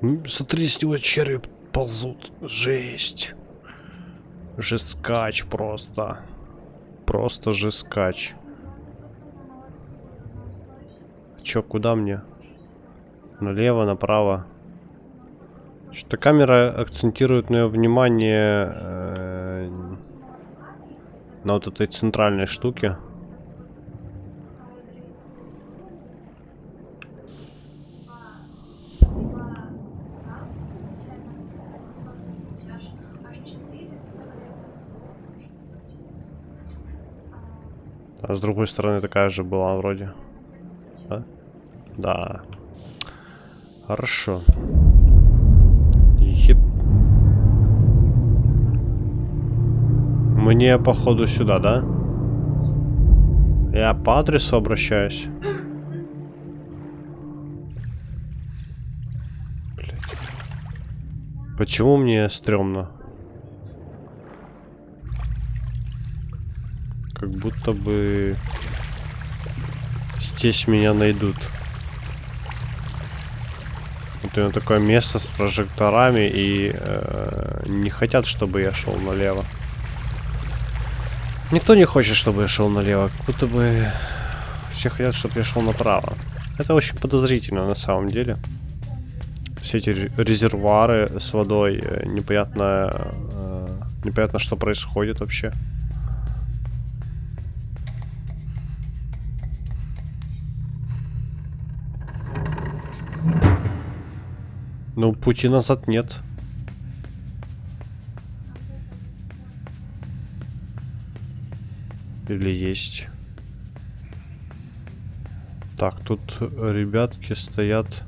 Смотри, с него черви ползут. Жесть. Жесткач просто. Просто жесткач. Чё, куда мне? Налево, направо. Что-то камера акцентирует мое внимание э, на вот этой центральной штуке. А с другой стороны такая же была вроде. Да? Да. Хорошо. Еп. Мне походу сюда, да? Я по адресу обращаюсь. Блядь. Почему мне стрёмно? Как будто бы здесь меня найдут. Вот именно такое место с прожекторами и э, не хотят, чтобы я шел налево. Никто не хочет, чтобы я шел налево. Как будто бы все хотят, чтобы я шел направо. Это очень подозрительно на самом деле. Все эти ре- резервуары с водой, э, непонятно, э, непонятно, что происходит вообще. Ну, пути назад нет. Или есть? Так, тут ребятки стоят.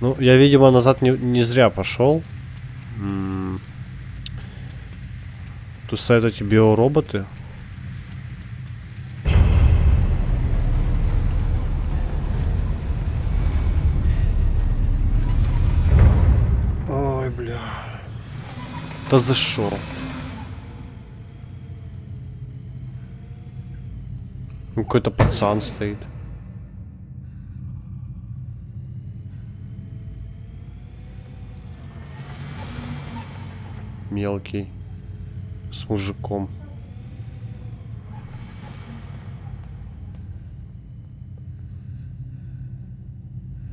Ну, я, видимо, назад не, не зря пошел. М. Тут стоят эти биороботы. Ой, Да за что? Ну, Какой-то пацан стоит. Мелкий. С мужиком.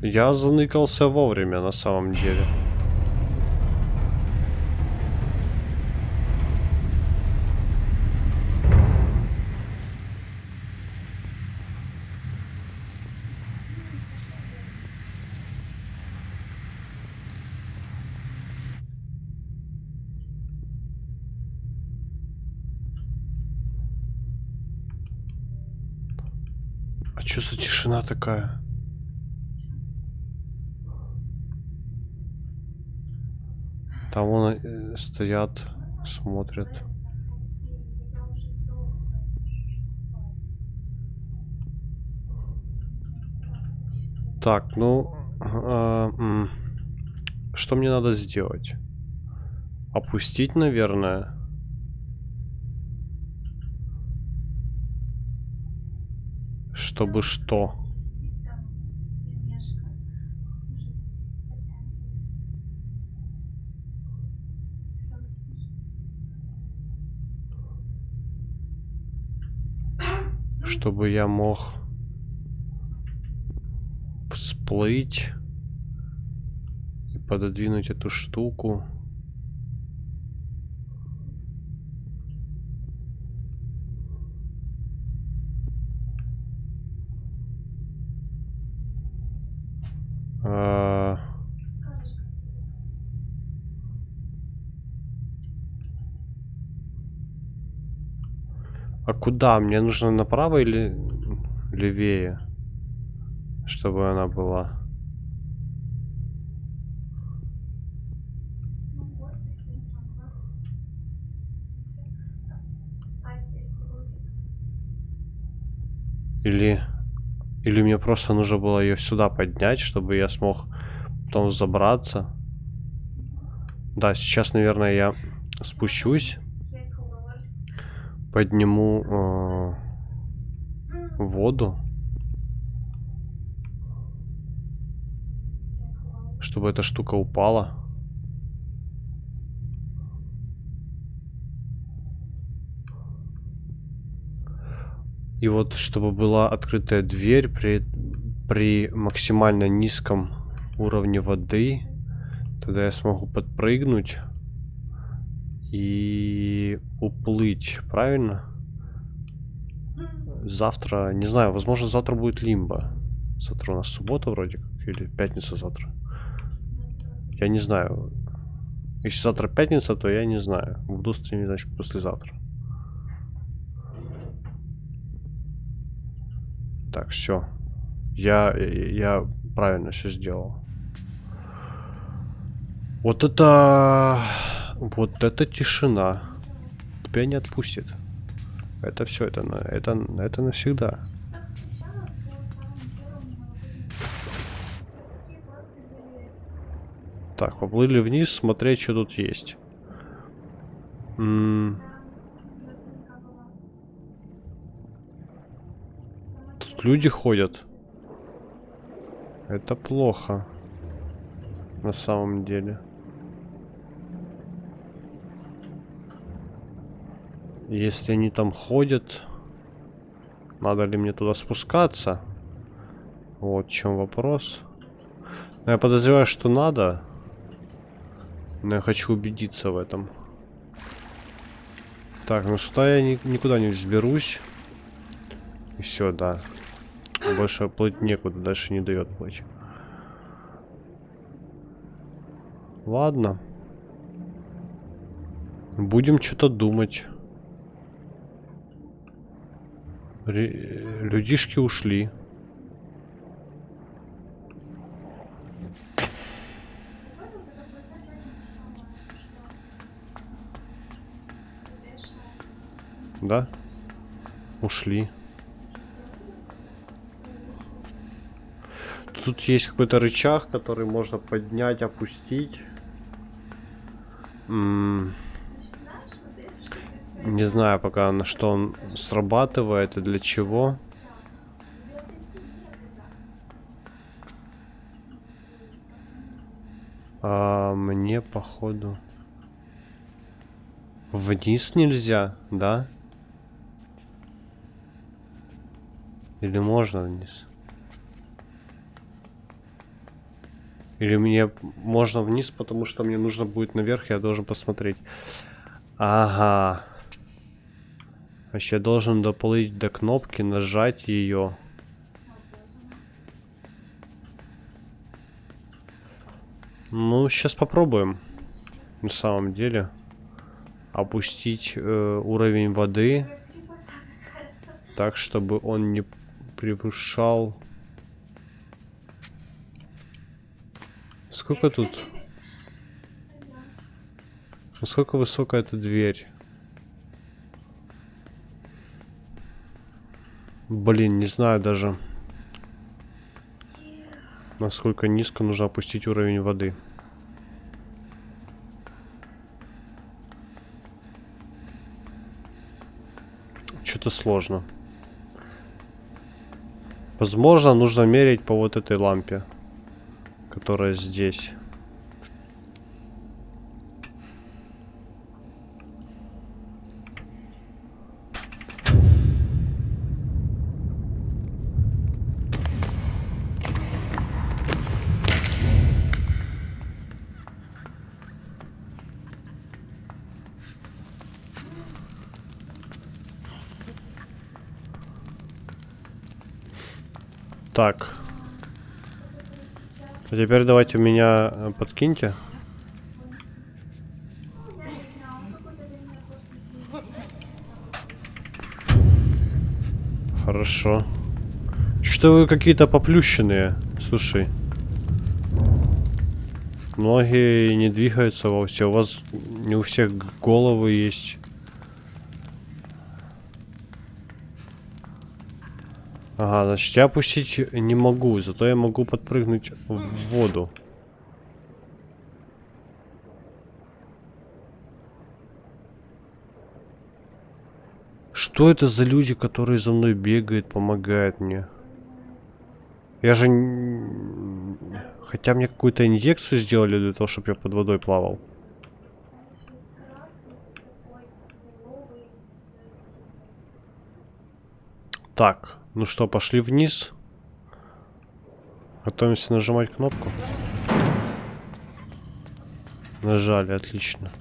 Я заныкался вовремя на самом деле. А чё за тишина такая? Там вон э, стоят, смотрят. Так, ну... м, что мне надо сделать? Опустить, наверное. Чтобы что? Чтобы я мог всплыть и пододвинуть эту штуку. А, А куда? Мне нужно направо или левее? Чтобы она была. Или... Или мне просто нужно было ее сюда поднять, чтобы я смог потом забраться. Да, сейчас, наверное, я спущусь. Подниму э, воду. Чтобы эта штука упала. И вот, чтобы была открытая дверь при, при максимально низком уровне воды, тогда я смогу подпрыгнуть и уплыть, правильно? Завтра, не знаю, возможно, завтра будет лимба. Завтра у нас суббота вроде как, или пятница завтра. Я не знаю. Если завтра пятница, то я не знаю. Буду стримить, значит, послезавтра. Так, все. Я, я правильно все сделал. Вот это... Вот это тишина. Тебя не отпустит. Это все, это, это, это навсегда. Так, поплыли вниз, смотреть, что тут есть. М люди ходят. Это плохо. На самом деле. Если они там ходят, надо ли мне туда спускаться? Вот в чем вопрос. Но я подозреваю, что надо. Но я хочу убедиться в этом. Так, ну сюда я ни никуда не взберусь. И все, да. Больше плыть некуда, дальше не дает плыть. Ладно. Будем что-то думать. Людишки ушли. Да? Ушли. Тут есть какой-то рычаг, который можно поднять, опустить. Не знаю пока на что он срабатывает и для чего. А мне походу вниз нельзя, да? Или можно вниз? Или мне можно вниз, потому что мне нужно будет наверх, я должен посмотреть. Ага. Значит, я должен доплыть до кнопки, нажать ее. Ну, сейчас попробуем. На самом деле. Опустить э, уровень воды. Так, чтобы он не превышал... Сколько тут? Насколько высокая эта дверь? Блин, не знаю даже. Насколько низко нужно опустить уровень воды. Что-то сложно. Возможно, нужно мерить по вот этой лампе, которая здесь. Так. А теперь давайте меня э, подкиньте. Хорошо. Что вы какие-то поплющенные? Слушай. Многие не двигаются вовсе. У вас не у всех головы есть. Ага, значит, я опустить не могу, зато я могу подпрыгнуть в воду. Что это за люди, которые за мной бегают, помогают мне? Я же... Хотя мне какую-то инъекцию сделали для того, чтобы я под водой плавал. Так, ну что, пошли вниз. Готовимся нажимать кнопку. Нажали, отлично.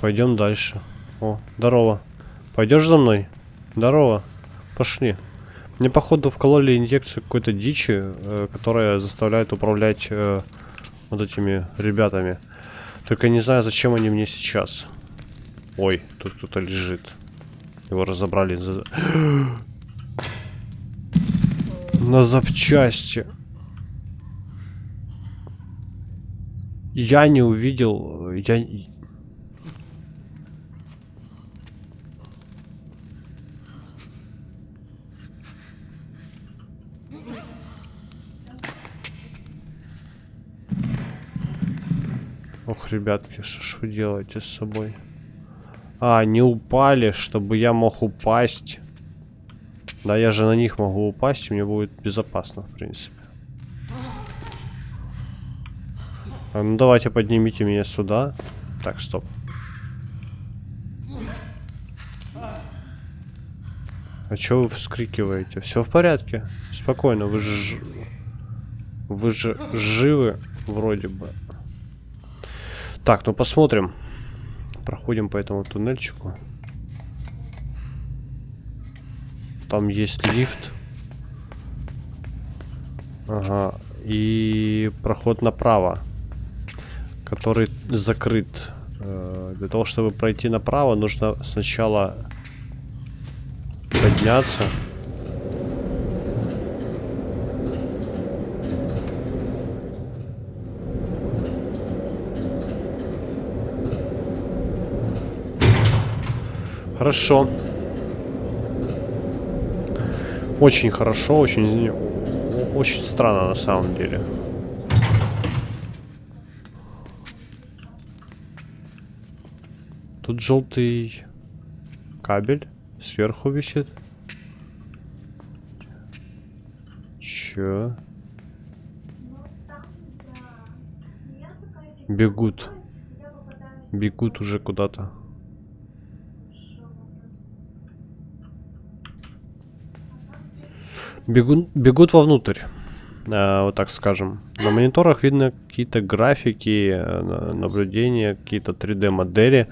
Пойдем дальше. О, здорово. Пойдешь за мной? Здорово. Пошли. Мне, походу, вкололи инъекцию какой-то дичи, э, которая заставляет управлять э, вот этими ребятами. Только не знаю, зачем они мне сейчас. Ой, тут кто-то лежит. Его разобрали. На запчасти. Я не увидел... Я... Ох, ребятки, что ж вы делаете с собой? А, не упали, чтобы я мог упасть. Да, я же на них могу упасть, и мне будет безопасно, в принципе. А, ну, давайте поднимите меня сюда. Так, стоп. А чё вы вскрикиваете? Все в порядке. Спокойно, вы же... Вы же живы, вроде бы. Так, ну посмотрим. Проходим по этому туннельчику. Там есть лифт. Ага. И проход направо, который закрыт. Э, для того, чтобы пройти направо, нужно сначала подняться. Хорошо. Очень хорошо, очень, очень странно на самом деле. Тут желтый кабель сверху висит. Чё? Бегут. Бегут уже куда-то. Бегут, бегут вовнутрь, э, вот так скажем. На мониторах видно какие-то графики, э, наблюдения, какие-то 3D модели.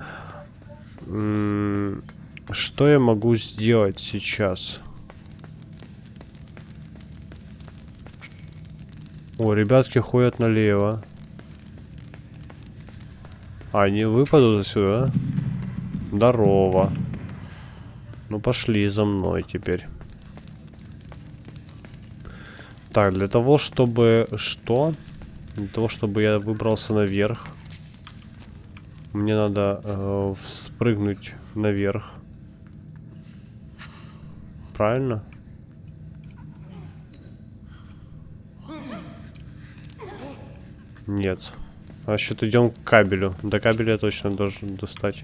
Что я могу сделать сейчас? О, ребятки ходят налево. А, они выпадут отсюда? Здорово. Ну пошли за мной теперь. Так, для того, чтобы... Что? Для того, чтобы я выбрался наверх. Мне надо э, спрыгнуть наверх. Правильно? Нет. Значит, идем к кабелю. До кабеля я точно должен достать.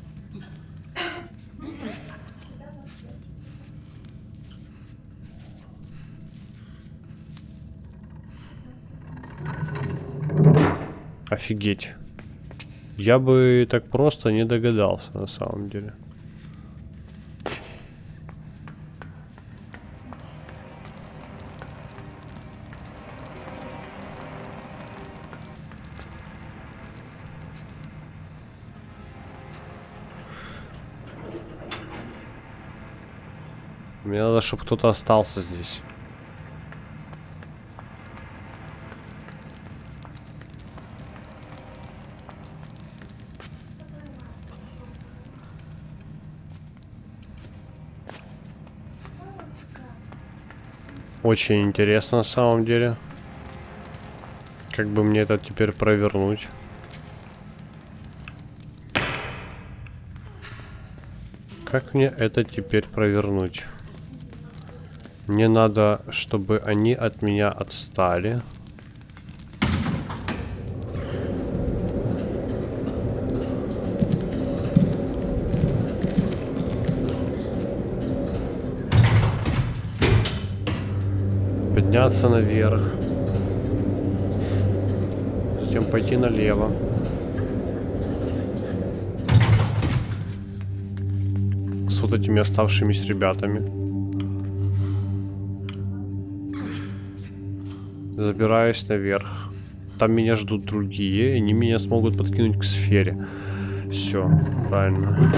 Офигеть. Я бы так просто не догадался, на самом деле. Мне надо, чтобы кто-то остался здесь. Очень интересно на самом деле. Как бы мне это теперь провернуть? Как мне это теперь провернуть? Мне надо, чтобы они от меня отстали. Подняться наверх. Затем пойти налево. С вот этими оставшимися ребятами. Забираюсь наверх. Там меня ждут другие, и они меня смогут подкинуть к сфере. Все, правильно.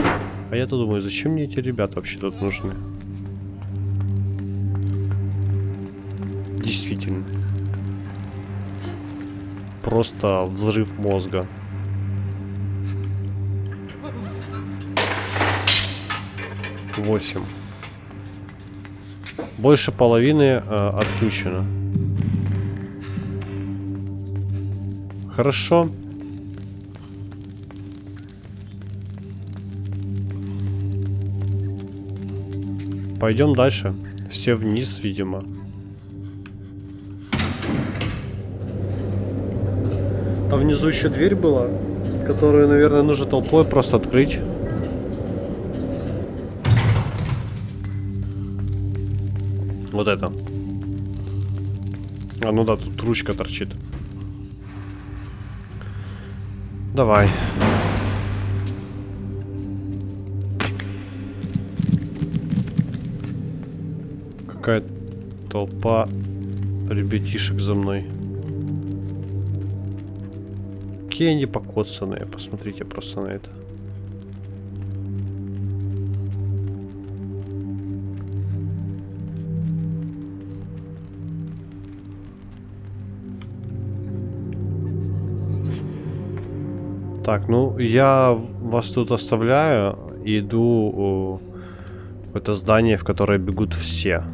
А я-то думаю, зачем мне эти ребята вообще тут нужны? Действительно. Просто взрыв мозга. Восемь. Больше половины э, отключено. Хорошо. Пойдем дальше. Все вниз, видимо. А внизу еще дверь была, которую, наверное, нужно толпой просто открыть. Вот это. А, ну да, тут ручка торчит. Давай. Какая толпа ребятишек за мной. Какие они покоцанные, посмотрите просто на это. Так, ну я вас тут оставляю иду в это здание, в которое бегут все.